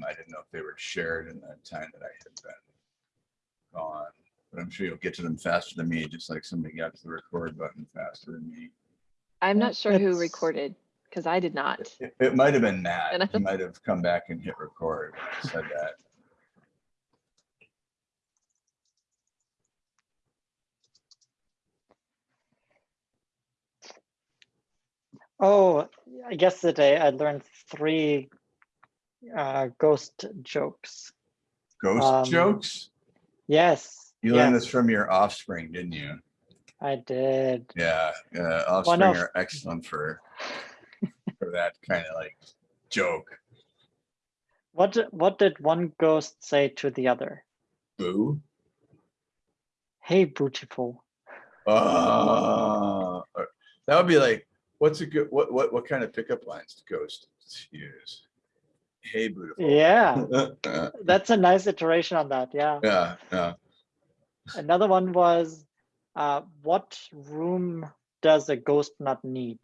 them. I didn't know if they were shared in the time that I had been gone. But I'm sure you'll get to them faster than me, just like somebody got to the record button faster than me. I'm not sure who recorded, because I did not. It, it might have been And Nat. I- He might have come back and hit record, when I said that. Oh, yesterday I learned three uh, ghost jokes. Ghost Um, jokes? Yes. You learned yes, this from your offspring, didn't you? I did. Yeah, uh, offspring of- are excellent for, for that kind of like joke. What what did one ghost say to the other? Boo. Hey, beautiful. Uh, that would be like, what's a good, what, what, what kind of pickup lines to ghost use? Hey, beautiful. Yeah, that's a nice iteration on that. Yeah. yeah, yeah. Another one was, uh, what room does a ghost not need?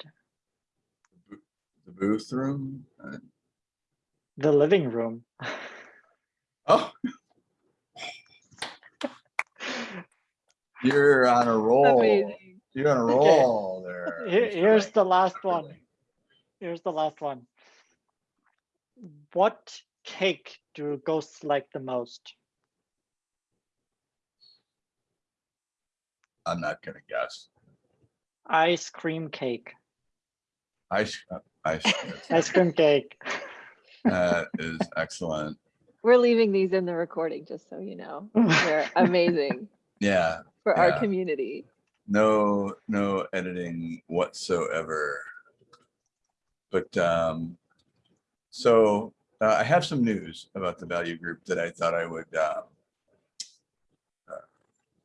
The booth room. uh, The living room. Oh. You're on a roll. Amazing. You're on a Okay. roll there. Here- here's the last one. Here's the last one. What cake do ghosts like the most? I'm not gonna guess. Ice cream cake. Ice, uh, ice, Ice cream cake. that is excellent. We're leaving these in the recording, just so you know. They're amazing Yeah, for our community. no, no editing whatsoever. But, um, so, uh, I have some news about the value group that I thought I would, um, uh,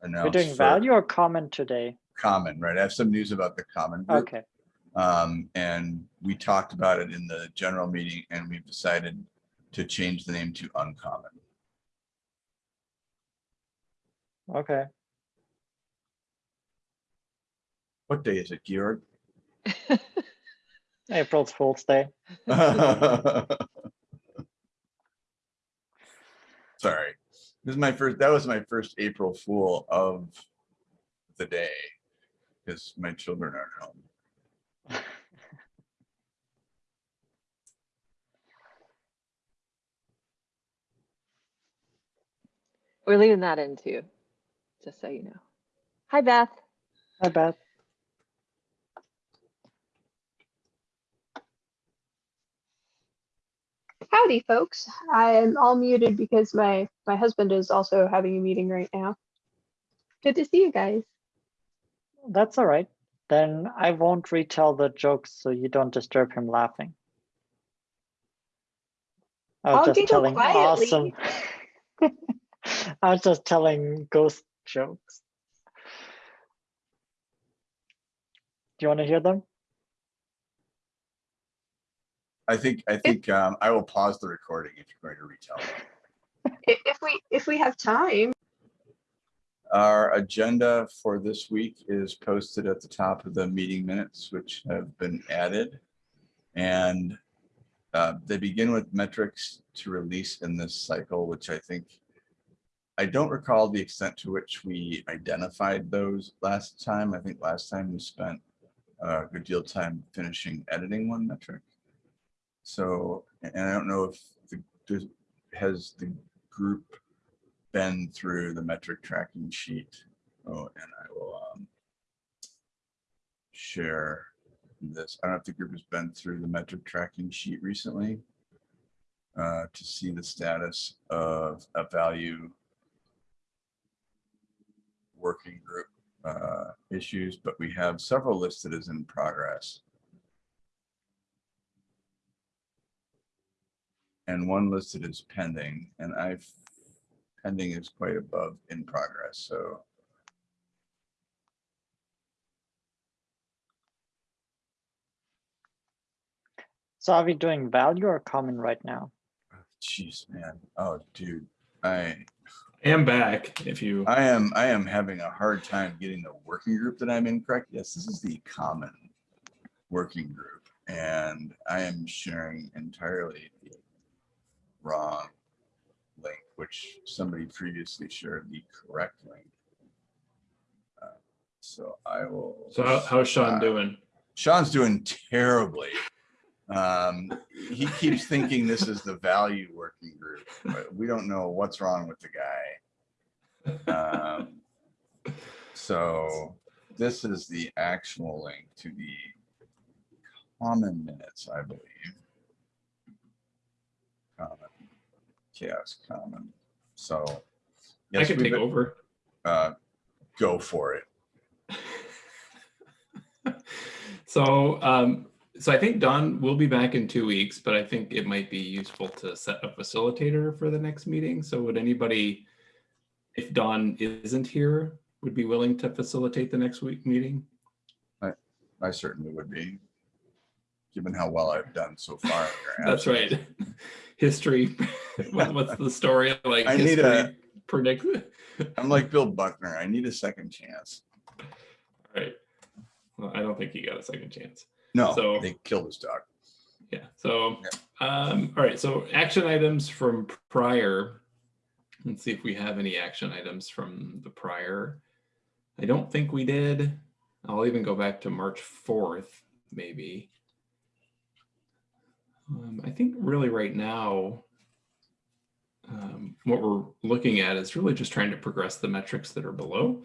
announce. We're doing value or common today? Common, right? I have some news about the common group. Okay. Um, and we talked about it in the general meeting and we've decided to change the name to uncommon. Okay. What day is it, Georg? April's Fool's Day. Sorry, this is my first, that was my first April Fool of the day. Because my children aren't home. We're leaving that in too, just so you know. Hi, Beth. Hi, bet. Howdy, folks. I am all muted because my my husband is also having a meeting right now. Good to see you guys. That's all right. Then I won't retell the jokes so you don't disturb him laughing. I was I'll just telling awesome. I was just telling ghost jokes. Do you want to hear them? I think, I think, um, I will pause the recording if you're going to retell. them. I- If we if we have time. Our agenda for this week is posted at the top of the meeting minutes, which have been added. And uh, they begin with metrics to release in this cycle, which I think, I don't recall the extent to which we identified those last time. I think last time we spent a good deal of time finishing editing one metric. So, and I don't know if the, has the group been through the metric tracking sheet. Oh, and I will um, share this. I don't know if the group has been through the metric tracking sheet recently uh, to see the status of a value working group uh, issues, but we have several listed as in progress. And one listed as pending, and I've pending is quite above in progress, so. So are we doing value or common right now? Jeez, man. Oh, dude, I, am back if you, I am, I am having a hard time getting the working group that I'm in correct. Yes, this is the common working group. And I am sharing entirely the wrong link, which somebody previously shared the correct link. Uh, So I will. So how, how's Sean uh, doing? Sean's doing terribly. Um, he keeps thinking this is the value working group, but we don't know what's wrong with the guy. Um, So this is the actual link to the common minutes, I believe. Common, CHAOSS common, so. I can take been- over. Uh, go for it. So, um, so I think Don will be back in two weeks, but I think it might be useful to set a facilitator for the next meeting. So would anybody, if Don isn't here, would be willing to facilitate the next week meeting? I I certainly would be. Given how well I've done so far. That's right. History, what- what's the story like? I need a predict. I'm like Bill Buckner. I need a second chance. right. Well, I don't think he got a second chance. No, So- they killed his dog. Yeah, so, um, all right, so action items from prior. Let's see if we have any action items from the prior. I don't think we did. I'll even go back to March fourth, maybe. Um, I think really right now, um, what we're looking at is really just trying to progress the metrics that are below.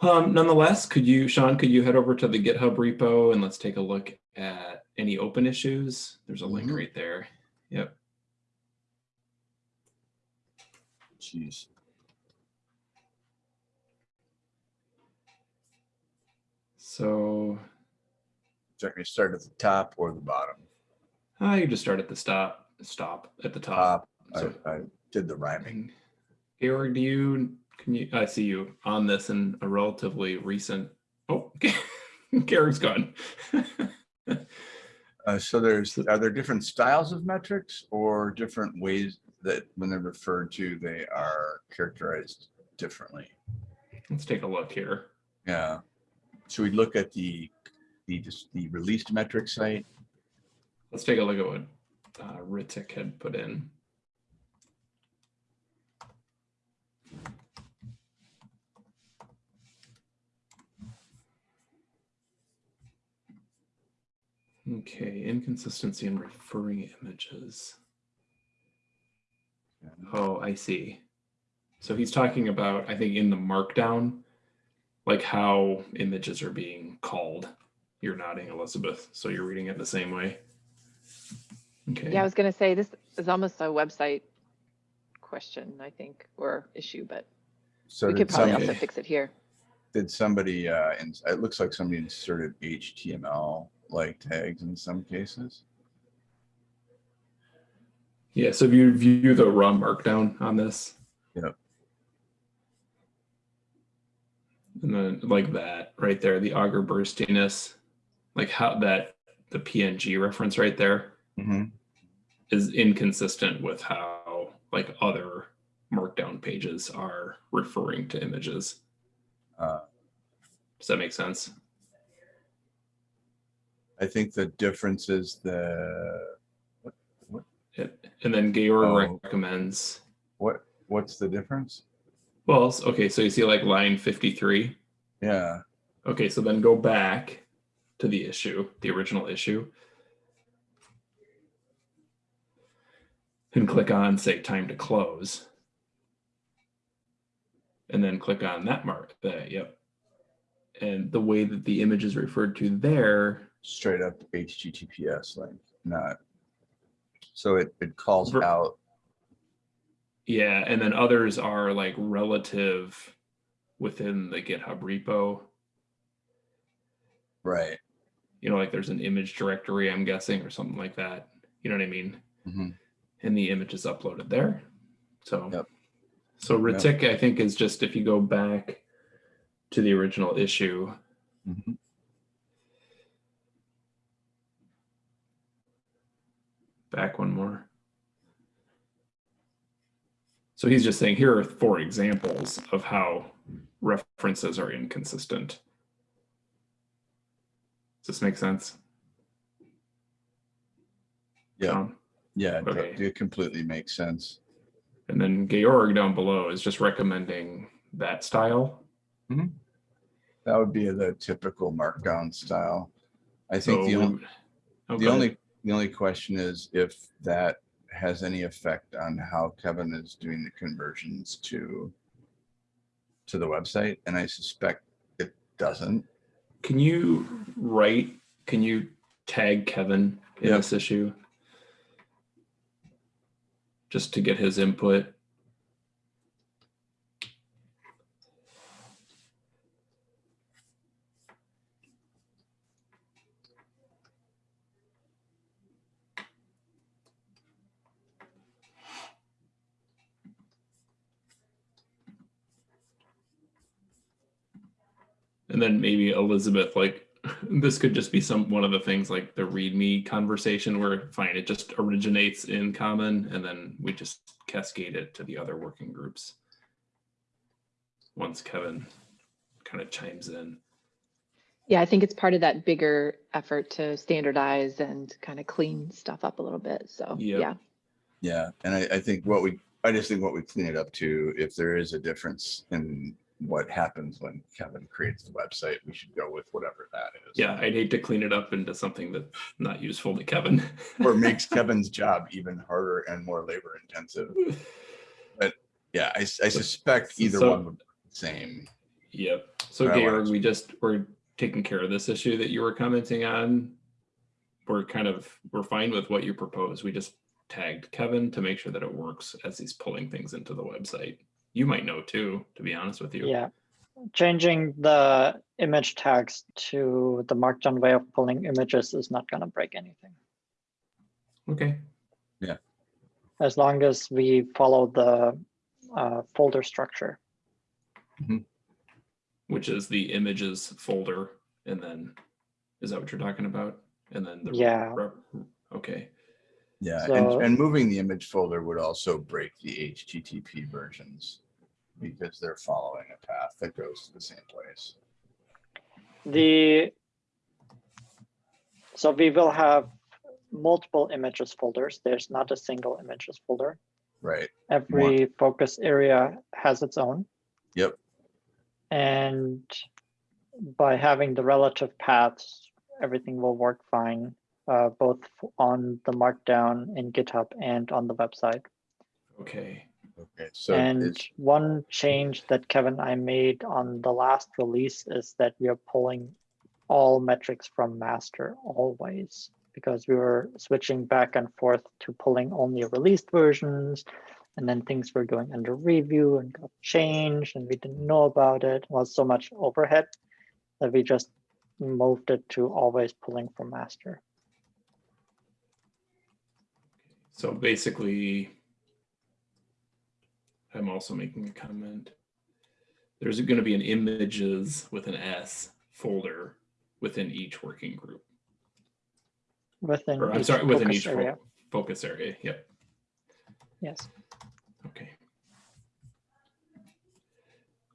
Um, nonetheless, could you, Sean, could you head over to the GitHub repo and let's take a look at any open issues? There's a link Mhm. right there. Yep. Jeez. So Check me start at the top or the bottom. Uh, you just start at the stop, stop at the top. Top. So- I, I did the rhyming. Georg, do you, can you, I see you on this in a relatively recent, oh, Georg's gone. Uh, so there's, are there different styles of metrics or different ways that when they're referred to, they are characterized differently? Let's take a look here. Yeah. Should we look at the, the, just the released metric site? Let's take a look at what uh, Ritik had put in. Okay, inconsistency in referring images. Oh, I see. So he's talking about, I think in the markdown, like how images are being called. You're nodding, Elizabeth, so you're reading it the same way. Okay. Yeah, I was gonna say, this is almost a website question, I think, or issue, but So we could probably also fix it here. did somebody, uh, ins- it looks like somebody inserted HTML like tags in some cases. Yeah, so if you view the raw markdown on this. Yep. And then like that right there, the Augur burstiness, like how that the PNG reference right there Mhm. Is inconsistent with how like other markdown pages are referring to images. Uh, Does that make sense? I think the difference is the, It, and then Georg Oh. recommends, what, what's the difference? well, okay, so you see like line 53. Yeah, Okay, so then go back to the issue, the original issue. And click on, say, time to close. And then click on that mark, that, yep. And the way that the image is referred to there, straight up HTTPS link, not. So it, it calls out, yeah, and then others are like relative within the GitHub repo. right. You know, like there's an image directory, I'm guessing, or something like that. You know what I mean? Mhm. And the image is uploaded there. So, Yep. so Ritik, I think, is just if you go back to the original issue, Mhm. back one more. So he's just saying here are four examples of how references are inconsistent. Does this make sense? Yeah? Yeah, it Okay. it completely makes sense. And then Georg down below is just recommending that style. Mm-hmm. That would be the typical markdown style. I think the only, we- oh, the only, the only question is if that has any effect on how Kevin is doing the conversions to to the website, and I suspect it doesn't. Can you write, can you tag Kevin in Yep. this issue? Just to get his input. And then maybe Elizabeth, like this could just be some one of the things like the README conversation where fine, it just originates in common and then we just cascade it to the other working groups. Once Kevin kind of chimes in. Yeah, I think it's part of that bigger effort to standardize and kind of clean stuff up a little bit. So, Yep. yeah. Yeah, and I, I think what we, I just think what we clean it up to, if there is a difference in what happens when Kevin creates the website, we should go with whatever that is. Yeah, I'd hate to clean it up into something that's not useful to Kevin. Or makes Kevin's job even harder and more labor intensive. But yeah, I suspect either So- one would be the same. Yep. So But Georg, we just, we're taking care of this issue that you were commenting on. We're kind of, we're fine with what you propose. We just tagged Kevin to make sure that it works as he's pulling things into the website. You might know too, to be honest with you. Yeah. Changing the image tags to the markdown way of pulling images is not gonna break anything. Okay. Yeah. As long as we follow the uh, folder structure. Which is the images folder and then, is that what you're talking about? And then the. Yeah. Okay, Yeah, So- and, and moving the image folder would also break the HTTP versions because they're following a path that goes to the same place. The so we will have multiple images folders. There's not a single images folder. Right, Every focus area has its own. Yep. And by having the relative paths, everything will work fine, uh, both on the markdown in GitHub and on the website. okay. okay, so And it's, one change that Kevin I made on the last release is that we are pulling all metrics from master always because we were switching back and forth to pulling only released versions and then things were going under review and got changed and we didn't know about it. It was so much overhead that we just moved it to always pulling from master. So basically, I'm also making a comment. There's going to be an images with an S folder within each working group. Within Or I'm sorry, within each fo- area. focus area. Yep. Yes. Okay.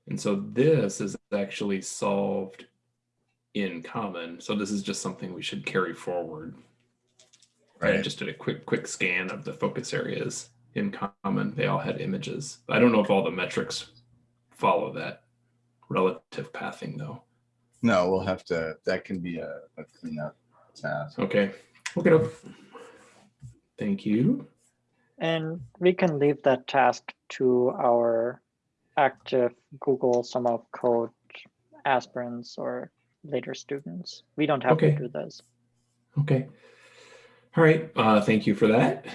And so this is actually solved in common. So this is just something we should carry forward. I right, just did a quick quick scan of the focus areas in common. They all had images. I don't know if all the metrics follow that relative pathing though. no, we'll have to, that can be a, a cleanup task. Okay, look it up. Thank you. And we can leave that task to our active Google Summer of Code aspirants or later students. We don't have Okay. to do this. Okay. All right. Uh, thank you for that.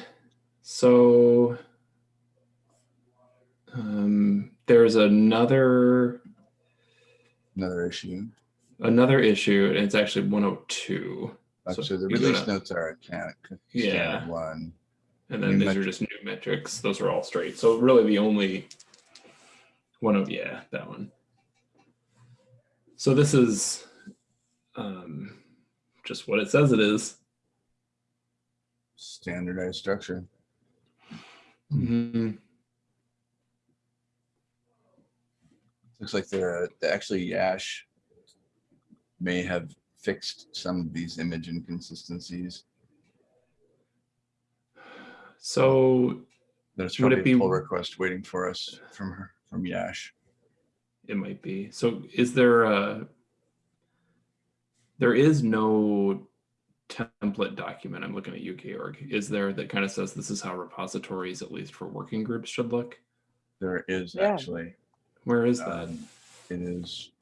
So um, there's another Another issue. another issue, and it's actually 102. So So the release gotta- notes are a can, Yeah. one. And then New these are just new metrics. Those are all straight. So really the only one of, yeah, that one. So this is um, just what it says it is. Standardized structure. Mhm. Looks like they're, the- actually Yash may have fixed some of these image inconsistencies. So There's Would it probably a be- pull request waiting for us from her, from Yash. It might be. So is there a, there is no template document, I'm looking at you, Georg, is there that kind of says this is how repositories, at least for working groups, should look? There is Yeah. actually, Where is that? um, it is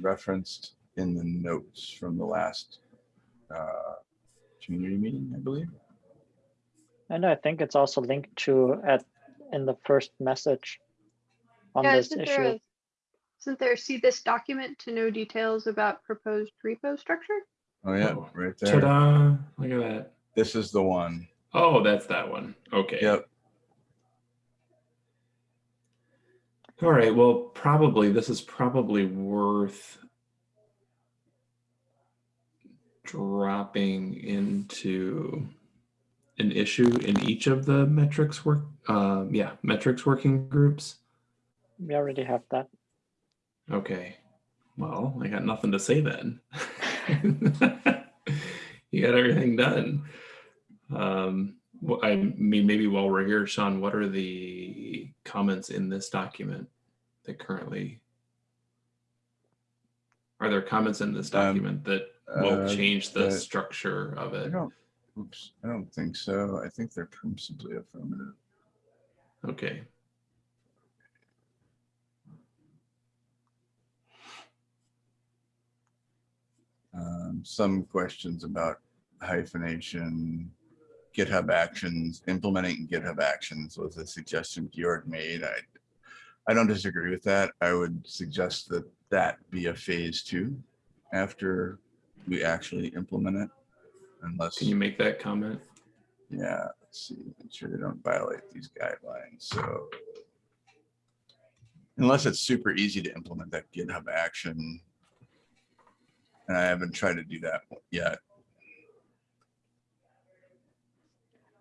referenced in the notes from the last uh, community meeting, I believe. And I think it's also linked to at in the first message on Yeah, this isn't there, issue. a- isn't there, see this document to know details about proposed repo structure? Oh, yeah, Oh, right there. Ta-da, look at that. This is the one. Oh, that's that one. Okay. Yep. All right, well, probably, this is probably worth dropping into an issue in each of the metrics work, um, yeah, metrics working groups. We already have that. Okay, well, I got nothing to say then. You got everything done. Um, I mean, maybe while we're here, Sean, what are the comments in this document that currently? Are there comments in this Um, document that will uh, change the structure of I it? don't, oops, I don't think so. I think they're principally affirmative. Okay, Um, some questions about hyphenation, GitHub Actions, implementing GitHub Actions was a suggestion Georg made. I, I don't disagree with that. I would suggest that that be a phase two after we actually implement it. Unless, can you make that comment? yeah, let's see, make sure they don't violate these guidelines. So unless it's super easy to implement that GitHub action. And I haven't tried to do that yet.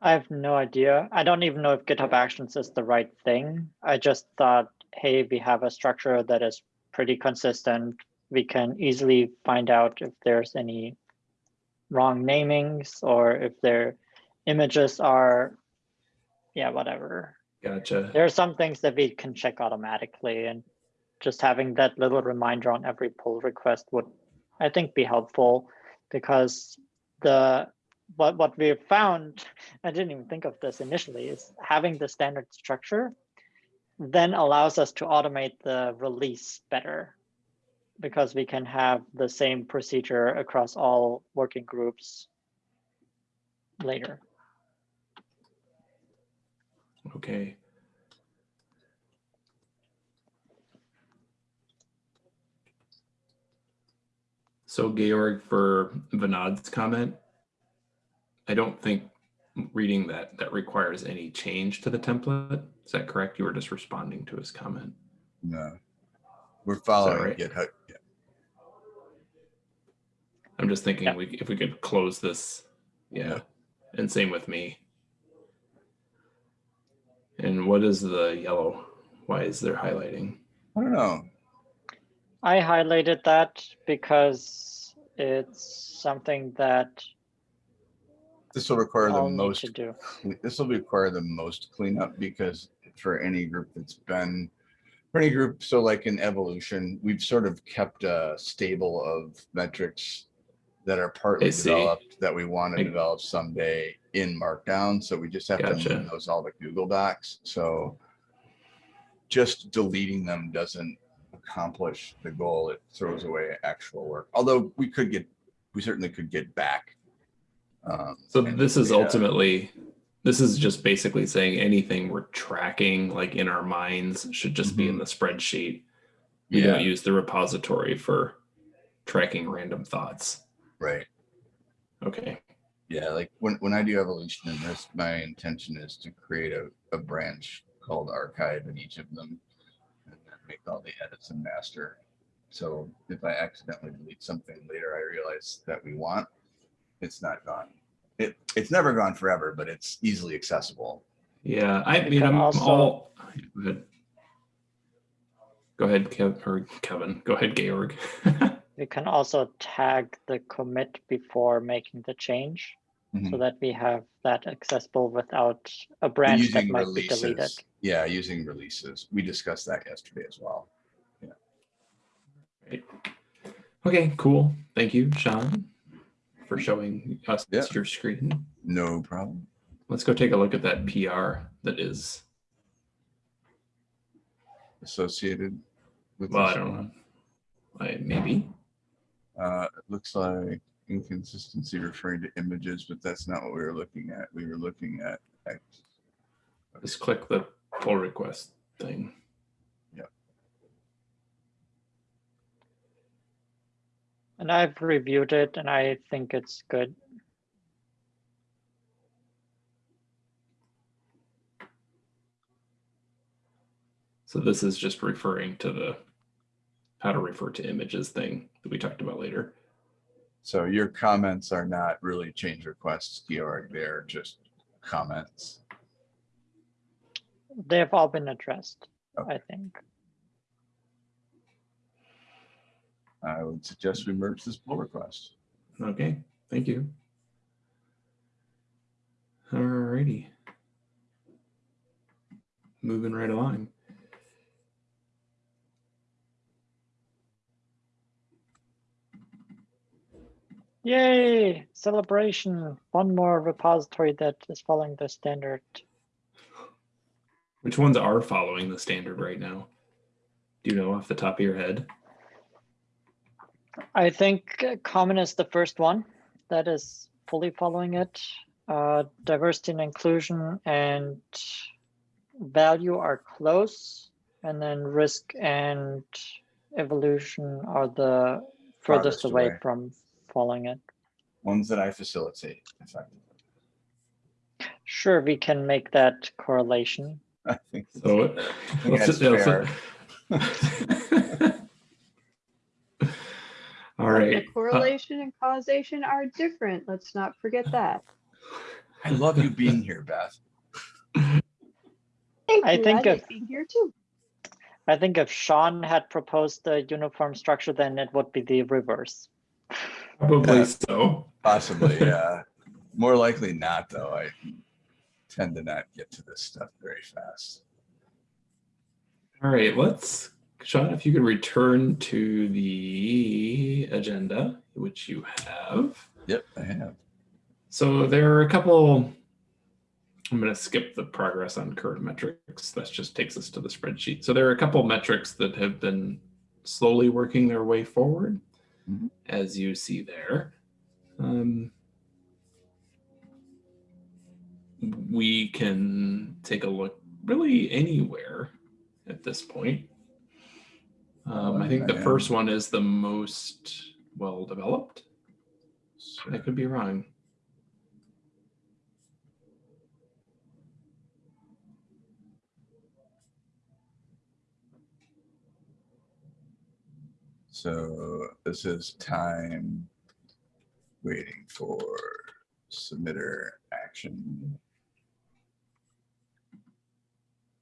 I have no idea. I don't even know if GitHub Actions is the right thing. I just thought, hey, we have a structure that is pretty consistent. We can easily find out if there's any wrong namings or if their images are, yeah, whatever. Gotcha. There are some things that we can check automatically and just having that little reminder on every pull request would, I think, be helpful because the what what we found, I didn't even think of this initially, is having the standard structure then allows us to automate the release better because we can have the same procedure across all working groups later. Okay. So Georg, for Vinod's comment, I don't think reading that, that requires any change to the template. Is that correct? You were just responding to his comment. No. We're following right? GitHub. yeah. I'm just thinking Yeah. we, if we could close this, yeah, Yeah. and same with me. And what is the yellow? Why is there highlighting? I don't know. I highlighted that because it's something that This will require the I'll need most, to do. this will require the most cleanup because for any group that's been, for any group, so like in evolution, we've sort of kept a stable of metrics that are partly see. developed that we want I- to develop someday in Markdown. So we just have to Gotcha. move those all to Google Docs. So just deleting them doesn't accomplish the goal. It throws away actual work. Although we could get, we certainly could get back. um, So this is data. ultimately, this is just basically saying anything we're tracking like in our minds should just be in the spreadsheet. We Yeah, don't use the repository for tracking random thoughts. right. Okay, Yeah, like when, when I do evolution in this, my intention is to create a, a branch called archive in each of them. And then make all the edits in master. So if I accidentally delete something later, I realize that we want, it's not gone. It, it's never gone forever, but it's easily accessible. yeah, I You mean, I'm also- all. Go ahead. Go ahead, Kev, or Kevin, go ahead, Georg. you can also tag the commit before making the change. So Mhm. that we have that accessible without a branch that Using might be deleted. Yeah, using releases. We discussed that yesterday as well. Right. Okay, cool. Thank you, Sean, for showing us Yeah. your screen. No problem. Let's go take a look at that PR that is, Associated with. well, I don't know. I, maybe. Uh, it looks like inconsistency referring to images, but that's not what we were looking at. We were looking at. at- Just click the pull request thing. Yeah. And I've reviewed it and I think it's good. So this is just referring to the how to refer to images thing that we talked about later. So your comments are not really change requests, Georg, they're just comments. They've all been addressed, Okay. I think. I would suggest we merge this pull request. Okay, thank you. Alrighty. Moving right along. Yay, celebration. One more repository that is following the standard. Which ones are following the standard right now? Do you know off the top of your head? I think uh, common is the first one that is fully following it. Uh, diversity and inclusion and value are close. And then risk and evolution are the furthest Farthest away away. from following it. Ones that I facilitate effectively. Sure, we can make that correlation. I think. So think let's that's just- fair. All The right. uh, correlation and causation are different. Let's not forget that. I love you being here, Beth. Thank I you. think I like if- being here too. I think if Sean had proposed the uniform structure, then it would be the reverse. Probably Yeah. so. Possibly, yeah. More likely not, though. I tend to not get to this stuff very fast. All right, let's, Sean, if you could return to the agenda, which you have. Yep, I have. So there are a couple, I'm going to skip the progress on current metrics. That just takes us to the spreadsheet. So there are a couple metrics that have been slowly working their way forward. As you see there. Um, we can take a look really anywhere at this point. Um, I think the first one is the most well developed. I could be wrong. So this is time waiting for submitter action.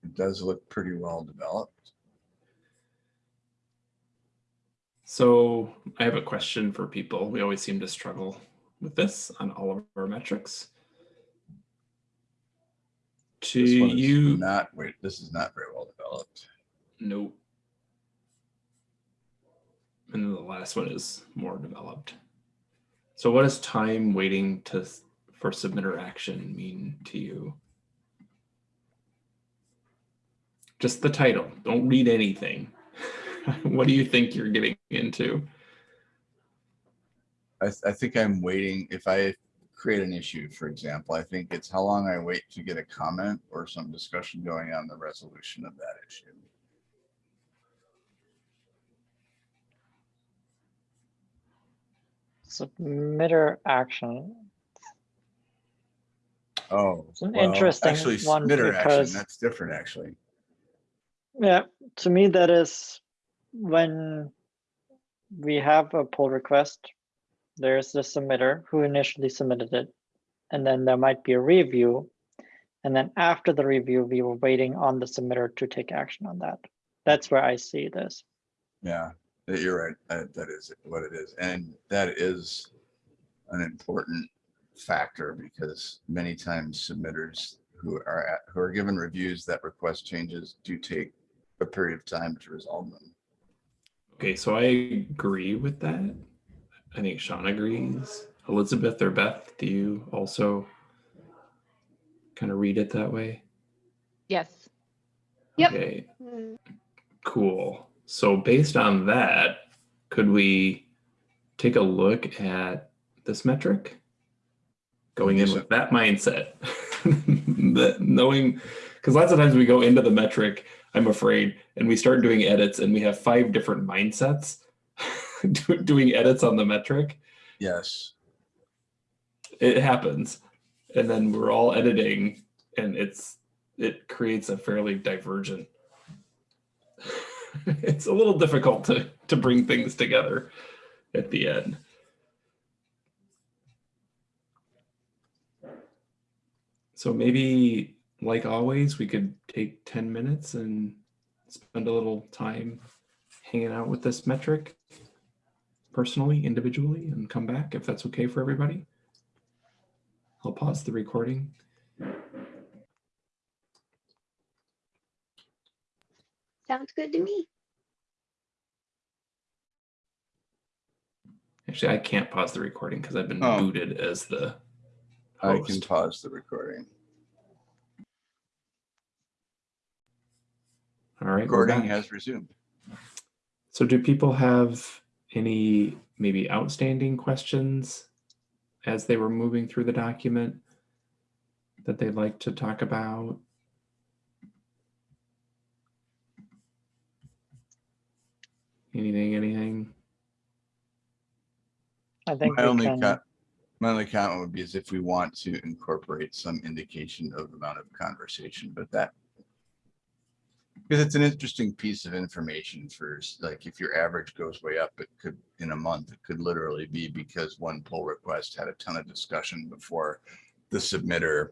It does look pretty well developed. So I have a question for people. We always seem to struggle with this on all of our metrics. To you, Not, wait, this is not very well developed. nope. And then the last one is more developed. So what does time waiting to for submitter action mean to you? Just the title. Don't read anything. what do you think you're getting into? I, th- I think I'm waiting, if I create an issue, for example, I think it's how long I wait to get a comment or some discussion going on the resolution of that issue. Submitter action. Oh. It's an well, interesting Actually, one submitter action, because- that's different, actually. Yeah, to me, that is when we have a pull request, there's the submitter who initially submitted it. And then there might be a review. And then after the review, we were waiting on the submitter to take action on that. That's where I see this. Yeah, you're right. That, that is what it is. And that is an important factor because many times submitters who are at, who are given reviews that request changes do take a period of time to resolve them. Okay, so I agree with that. I think Sean agrees. Elizabeth or Beth, do you also kind of read it that way? Yes. Yep. Okay, cool. So based on that, could we take a look at this metric? Going in with that mindset, that knowing, because lots of times we go into the metric, I'm afraid, and we start doing edits and we have five different mindsets doing edits on the metric. Yes, It happens. And then we're all editing and it's, it creates a fairly divergent. it's a little difficult to, to bring things together at the end. So maybe, like always, we could take 10 minutes and spend a little time hanging out with this metric personally, individually, and come back if that's okay for everybody. I'll pause the recording. Sounds good to me. Actually, I can't pause the recording because I've been Oh. booted as the I can pause the recording. All right. Recording has resumed. So do people have any maybe outstanding questions as they were moving through the document that they'd like to talk about? Anything, anything? I think My we only, can, co- my only comment would be is if we want to incorporate some indication of amount of conversation, but that. Because it's an interesting piece of information for, like, if your average goes way up, it could, in a month, it could literally be because one pull request had a ton of discussion before the submitter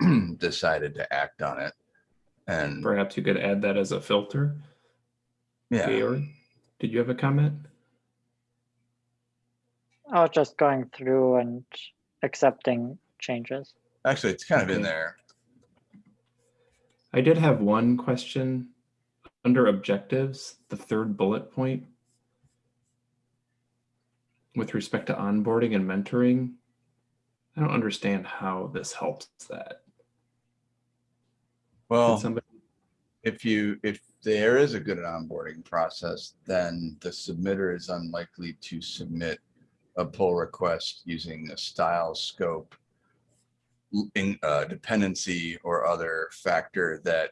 decided to act on it. And, Perhaps you could add that as a filter. yeah, Georg, did you have a comment? I was just going through and accepting changes. actually, it's kind of in there. I did have one question under objectives, the third bullet point. With respect to onboarding and mentoring, I don't understand how this helps that. Did Well. somebody, if you, if there is a good onboarding process, then the submitter is unlikely to submit a pull request using a style scope in, uh, dependency or other factor that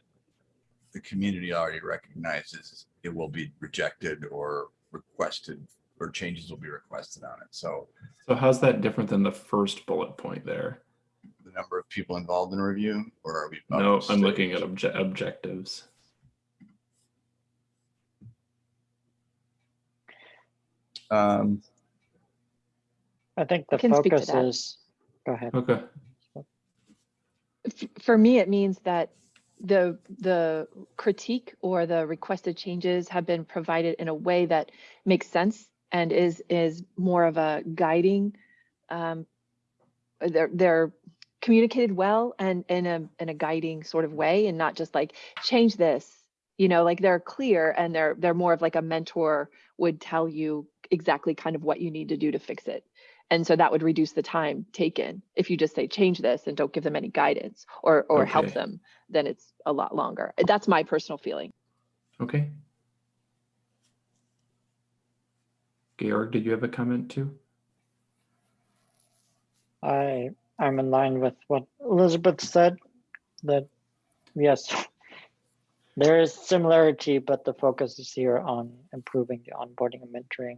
the community already recognizes it will be rejected or requested or changes will be requested on it. So so how's that different than the first bullet point there? The number of people involved in review or are we? No, I'm looking at obje- objectives. Um, I think the can speak to focus that. is, go ahead. Okay, F- For me, it means that the, the critique or the requested changes have been provided in a way that makes sense and is, is more of a guiding. um, They're, they're communicated well and in a, in a guiding sort of way and not just like, change this. You know, like they're clear and they're, they're more of like a mentor would tell you exactly kind of what you need to do to fix it. And so that would reduce the time taken. If you just say, change this and don't give them any guidance or, or help them, then it's a lot longer. That's my personal feeling. okay. Georg, did you have a comment too? I, I'm in line with what Elizabeth said, that yes, there is similarity, but the focus is here on improving the onboarding and mentoring.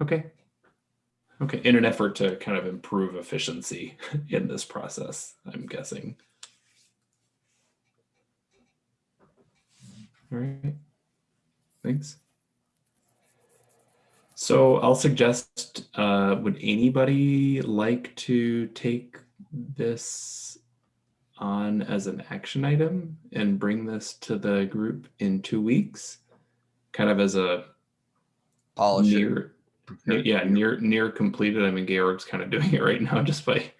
Okay. Okay, in an effort to kind of improve efficiency in this process, I'm guessing. All right, thanks. So I'll suggest, uh, would anybody like to take this on as an action item and bring this to the group in two weeks? Kind of as a polish it, near, yeah, near near completed. I mean, Georg's kind of doing it right now just by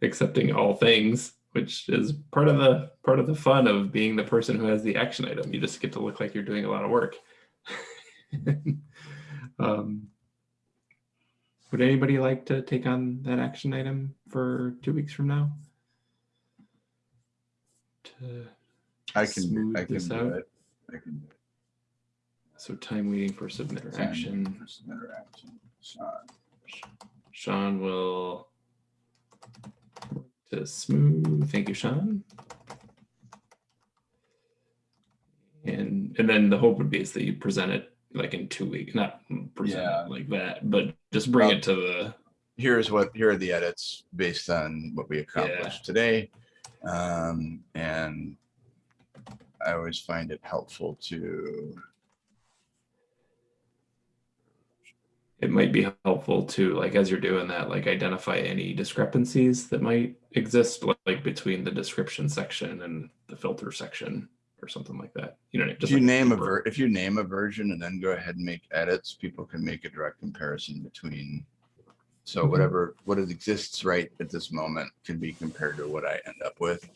accepting all things, which is part of the part of the fun of being the person who has the action item. You just get to look like you're doing a lot of work. um, would anybody like to take on that action item for two weeks from now? To, I can, smooth I can this do out? it. I can. do it. so time waiting for submitter Time action. for submitter action. Sean. Sean will to smooth. Thank you, Sean. And and then the hope would be is that you present it like in two weeks, not present Yeah. like that, but just bring it to the Here's what, here are the edits based on what we accomplished today. Um, and I always find it helpful to, it might be helpful to like as you're doing that like identify any discrepancies that might exist like between the description section and the filter section or something like that you know if you like name a ver, if you name a version and then go ahead and make edits, people can make a direct comparison between. So Mhm. whatever, what it exists right at this moment can be compared to what I end up with.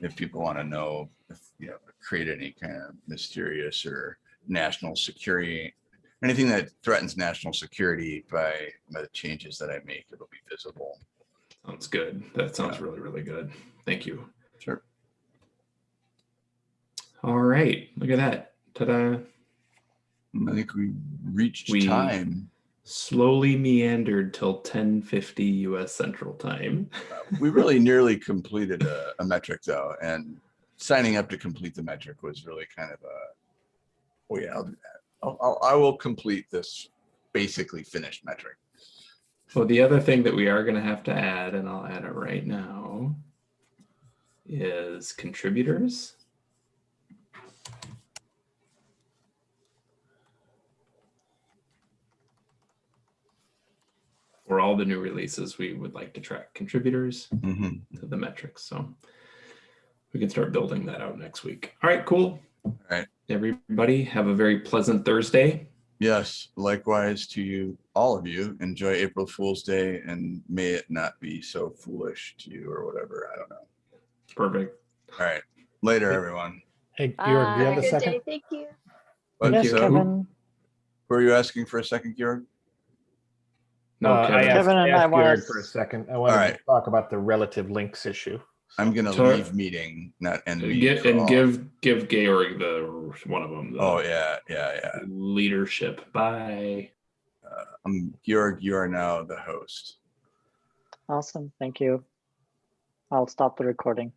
If people want to know, if, you know, create any kind of mysterious or national security, anything that threatens national security by by the changes that I make, it'll be visible. sounds good that sounds Yeah. really really good thank you Sure. All right, look at that. Ta-da. I think we reached We- time. Slowly meandered till 1050 US Central Time. We really nearly completed a, a metric though, and signing up to complete the metric was really kind of a, oh yeah, I'll do that. I'll, I'll, I will complete this basically finished metric. So the other thing that we are going to have to add, and I'll add it right now, is contributors. For all the new releases, we would like to track contributors. Mhm. to the metrics. So we can start building that out next week. All right, cool. All right. Everybody have a very pleasant Thursday. Yes, likewise to you, all of you. Enjoy April Fool's Day and may it not be so foolish to you or whatever. I don't know. Perfect. All right, later, everyone. Hey, Georg, do you have a Good second? day, thank you. But yes, so, Kevin. Were you asking for a second, Georg? No, Uh, I Kevin. asked, Kevin and I asked wanna Georg for a second. I wanted Alright. to talk about the relative links issue. I'm gonna Sure. leave meeting, not end and meeting. give, for and all. give give Georg the one of them. The Oh, yeah, yeah, yeah. leadership. Bye. Uh, I'm Georg, you are now the host. Awesome. Thank you. I'll stop the recording.